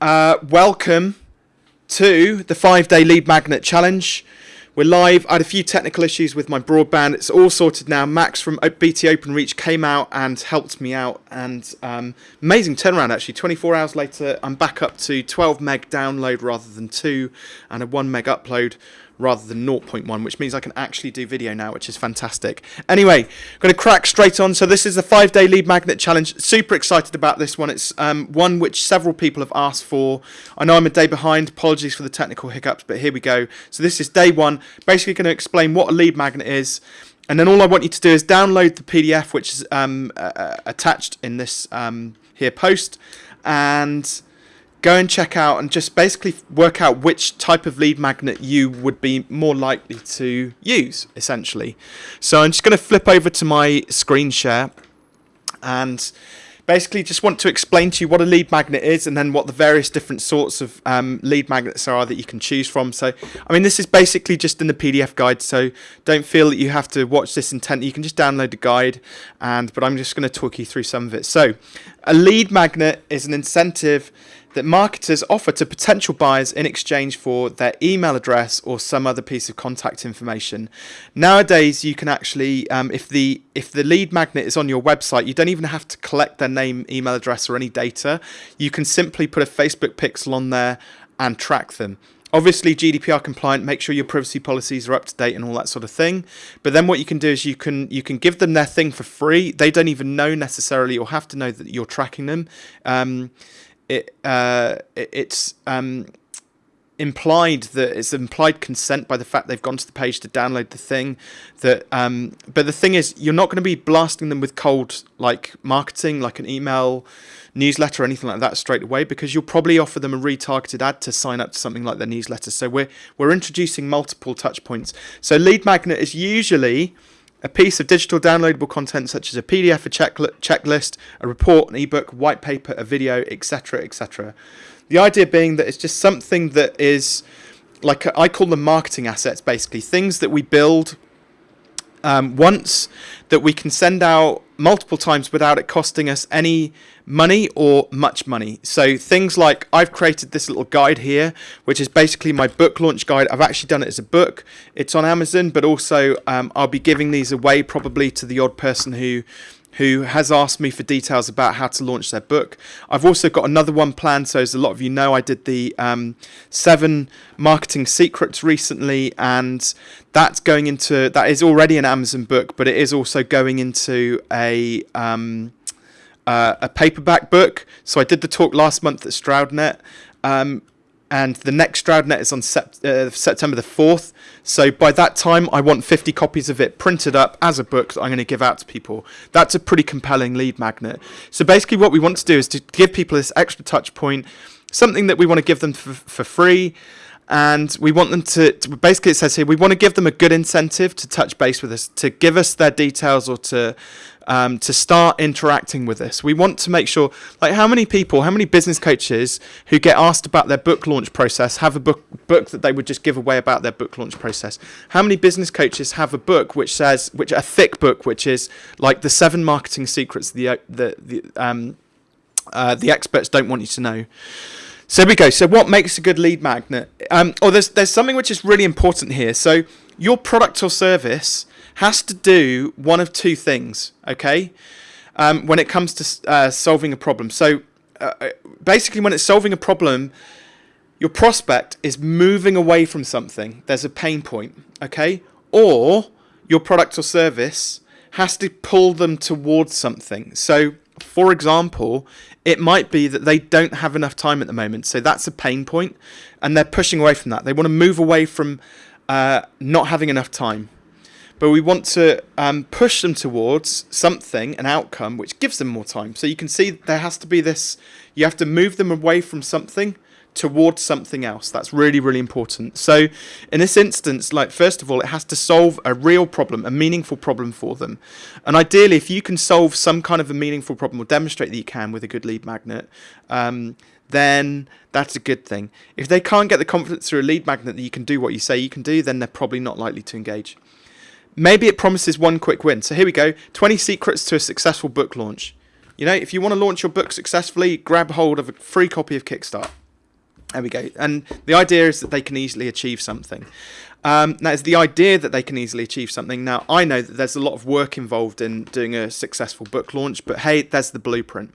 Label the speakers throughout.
Speaker 1: uh, welcome to the five day lead magnet challenge. We're live. I had a few technical issues with my broadband. It's all sorted now. Max from BT OpenReach came out and helped me out, and um, amazing turnaround actually. 24 hours later, I'm back up to 12 meg download rather than two, and a one meg upload rather than 0.1, which means I can actually do video now, which is fantastic. Anyway, I'm going to crack straight on. So this is the five-day lead magnet challenge. Super excited about this one. It's um, one which several people have asked for. I know I'm a day behind. Apologies for the technical hiccups, but here we go. So this is day one. Basically going to explain what a lead magnet is. And then all I want you to do is download the PDF, which is um, uh, attached in this um, here post. And go and check out and just basically work out which type of lead magnet you would be more likely to use essentially. So I'm just going to flip over to my screen share and basically just want to explain to you what a lead magnet is and then what the various different sorts of um, lead magnets are that you can choose from. So I mean this is basically just in the PDF guide so don't feel that you have to watch this intently. You can just download the guide and but I'm just going to talk you through some of it. So a lead magnet is an incentive that marketers offer to potential buyers in exchange for their email address or some other piece of contact information. Nowadays, you can actually, um, if the if the lead magnet is on your website, you don't even have to collect their name, email address, or any data. You can simply put a Facebook pixel on there and track them. Obviously, GDPR compliant. Make sure your privacy policies are up to date and all that sort of thing. But then what you can do is you can you can give them their thing for free. They don't even know necessarily or have to know that you're tracking them. Um, it uh, it's um, implied that it's implied consent by the fact they've gone to the page to download the thing that um, but the thing is you're not going to be blasting them with cold like marketing like an email newsletter or anything like that straight away because you'll probably offer them a retargeted ad to sign up to something like their newsletter. So we're we're introducing multiple touch points. So lead magnet is usually a piece of digital downloadable content such as a PDF, a checklist, a report, an ebook, white paper, a video, etc., etc. The idea being that it's just something that is like I call them marketing assets, basically things that we build um, once that we can send out multiple times without it costing us any money or much money. So things like I've created this little guide here, which is basically my book launch guide. I've actually done it as a book. It's on Amazon, but also um, I'll be giving these away probably to the odd person who who has asked me for details about how to launch their book. I've also got another one planned. So as a lot of you know, I did the um, seven marketing secrets recently, and that's going into that is already an Amazon book, but it is also going into a um, uh, a paperback book. So I did the talk last month at Stroudnet. Um, and the next Stroudnet is on sept uh, September the 4th. So by that time, I want 50 copies of it printed up as a book that I'm going to give out to people. That's a pretty compelling lead magnet. So basically what we want to do is to give people this extra touch point, something that we want to give them for, for free, and we want them to, to, basically it says here we want to give them a good incentive to touch base with us to give us their details or to um, to start interacting with us. We want to make sure like how many people how many business coaches who get asked about their book launch process have a book book that they would just give away about their book launch process? How many business coaches have a book which says which a thick book which is like the seven marketing secrets the the the um uh, the experts don't want you to know so we go. So what makes a good lead magnet? Um, or oh, there's there's something which is really important here. So your product or service has to do one of two things. Okay, um, when it comes to uh, solving a problem. So uh, uh, basically, when it's solving a problem, your prospect is moving away from something. There's a pain point. Okay, or your product or service has to pull them towards something. So for example, it might be that they don't have enough time at the moment. So that's a pain point, and they're pushing away from that. They want to move away from uh, not having enough time. But we want to um, push them towards something, an outcome, which gives them more time. So you can see there has to be this, you have to move them away from something towards something else. That's really, really important. So in this instance, like first of all, it has to solve a real problem, a meaningful problem for them. And ideally, if you can solve some kind of a meaningful problem or demonstrate that you can with a good lead magnet, um, then that's a good thing. If they can't get the confidence through a lead magnet that you can do what you say you can do, then they're probably not likely to engage. Maybe it promises one quick win. So here we go, 20 secrets to a successful book launch. You know, if you want to launch your book successfully, grab hold of a free copy of Kickstart There we go. And the idea is that they can easily achieve something. Um, now, it's the idea that they can easily achieve something. Now, I know that there's a lot of work involved in doing a successful book launch, but hey, there's the blueprint.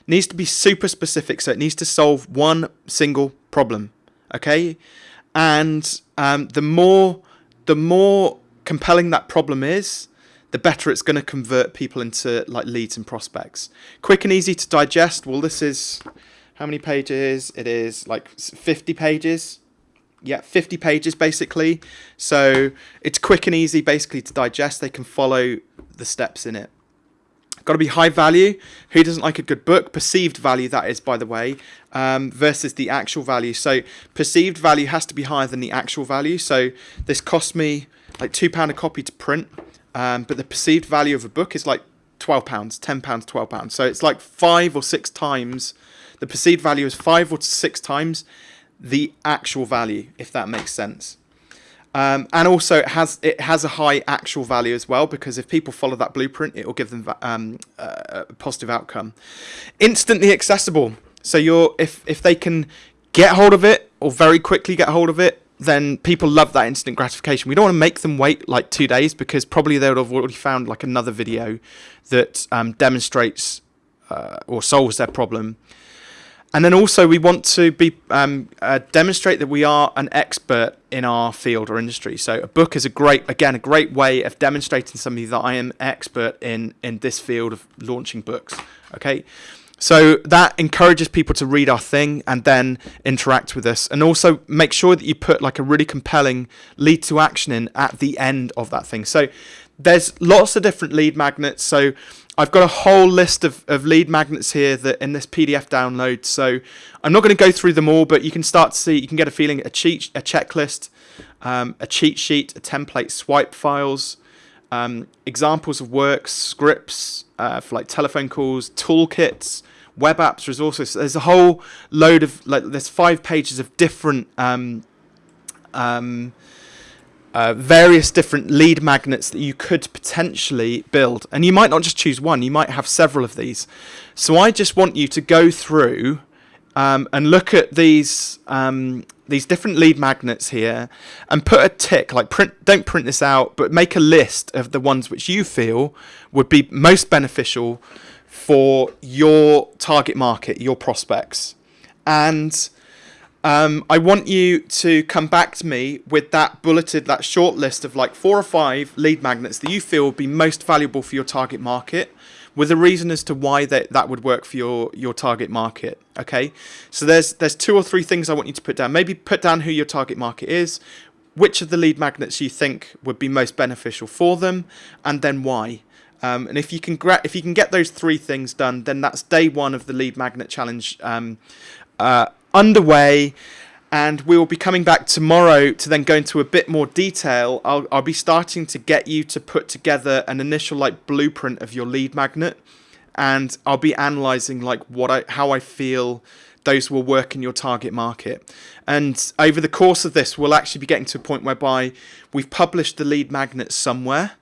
Speaker 1: It needs to be super specific, so it needs to solve one single problem. Okay, and um, the more the more compelling that problem is, the better it's going to convert people into like leads and prospects. Quick and easy to digest. Well, this is how many pages? It is like 50 pages. Yeah, 50 pages basically. So it's quick and easy basically to digest. They can follow the steps in it. Got to be high value. Who doesn't like a good book? Perceived value, that is, by the way, um, versus the actual value. So perceived value has to be higher than the actual value. So this cost me like £2 a copy to print, um, but the perceived value of a book is like £12, £10, £12. So it's like five or six times, the perceived value is five or six times the actual value, if that makes sense. Um, and also it has it has a high actual value as well because if people follow that blueprint, it will give them um, a positive outcome. Instantly accessible. So you're if if they can get hold of it or very quickly get hold of it, then people love that instant gratification. We don't want to make them wait like two days because probably they would have already found like another video that um, demonstrates uh, or solves their problem and then also we want to be um, uh, demonstrate that we are an expert in our field or industry. So a book is a great, again, a great way of demonstrating somebody that I am expert in in this field of launching books. Okay, so that encourages people to read our thing and then interact with us, and also make sure that you put like a really compelling lead to action in at the end of that thing. So there's lots of different lead magnets. So I've got a whole list of, of lead magnets here that in this PDF download. So I'm not going to go through them all, but you can start to see, you can get a feeling, a cheat, a checklist, um, a cheat sheet, a template, swipe files, um, examples of works, scripts uh, for like telephone calls, toolkits, web apps, resources. There's a whole load of like there's five pages of different um, um, uh, various different lead magnets that you could potentially build. And you might not just choose one, you might have several of these. So I just want you to go through um, and look at these um, these different lead magnets here and put a tick, like print, don't print this out, but make a list of the ones which you feel would be most beneficial for your target market, your prospects. And um, I want you to come back to me with that bulleted, that short list of like four or five lead magnets that you feel would be most valuable for your target market with a reason as to why that, that would work for your, your target market. Okay, so there's there's two or three things I want you to put down. Maybe put down who your target market is, which of the lead magnets you think would be most beneficial for them, and then why. Um, and if you can if you can get those three things done, then that's day one of the lead magnet challenge. Um, uh, underway and we will be coming back tomorrow to then go into a bit more detail. I'll, I'll be starting to get you to put together an initial like blueprint of your lead magnet and I'll be analyzing like what I how I feel those will work in your target market. And over the course of this, we'll actually be getting to a point whereby we've published the lead magnet somewhere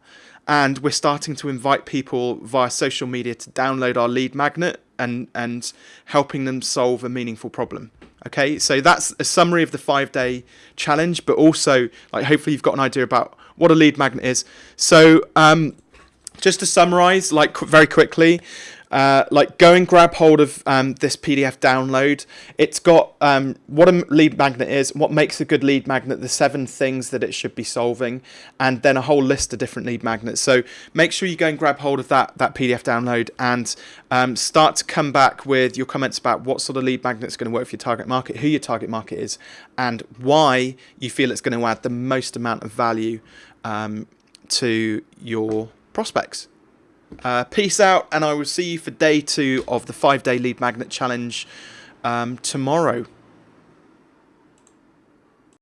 Speaker 1: and we're starting to invite people via social media to download our lead magnet and, and helping them solve a meaningful problem. Okay, so that's a summary of the five day challenge, but also like hopefully you've got an idea about what a lead magnet is. So um, just to summarize, like very quickly, uh, like go and grab hold of um, this PDF download. It's got um, what a lead magnet is, what makes a good lead magnet, the seven things that it should be solving, and then a whole list of different lead magnets. So make sure you go and grab hold of that that PDF download and um, start to come back with your comments about what sort of lead magnet is going to work for your target market, who your target market is, and why you feel it's going to add the most amount of value um, to your prospects. Uh, peace out, and I will see you for day two of the five day lead magnet challenge um, tomorrow.